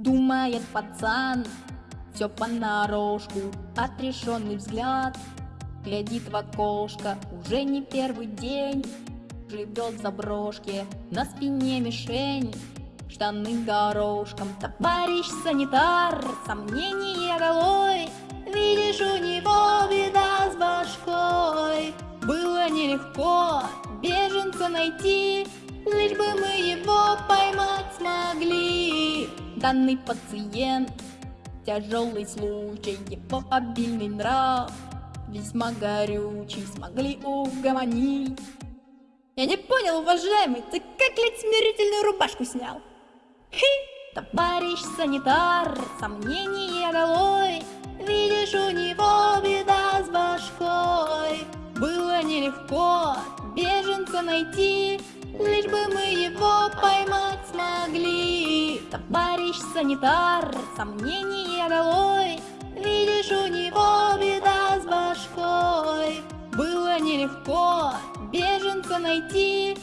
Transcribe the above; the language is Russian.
Думает пацан, все понарошку, отрешенный взгляд. Глядит в окошко, уже не первый день. Живет в заброшке, на спине мишень. Штаны горошком, товарищ санитар Сомнение голой, видишь у него беда с башкой. Было нелегко беженца найти Лишь бы Данный пациент Тяжелый случай, его обильный нрав Весьма горючий, смогли угомонить. Я не понял, уважаемый, ты как лет смирительную рубашку снял? Хи! Товарищ санитар, сомнение долой Видишь, у него беда с башкой. Было нелегко беженца найти Лишь бы мы его поймать Товарищ санитар, сомнение долой. Видишь, у него беда с башкой. Было нелегко беженца найти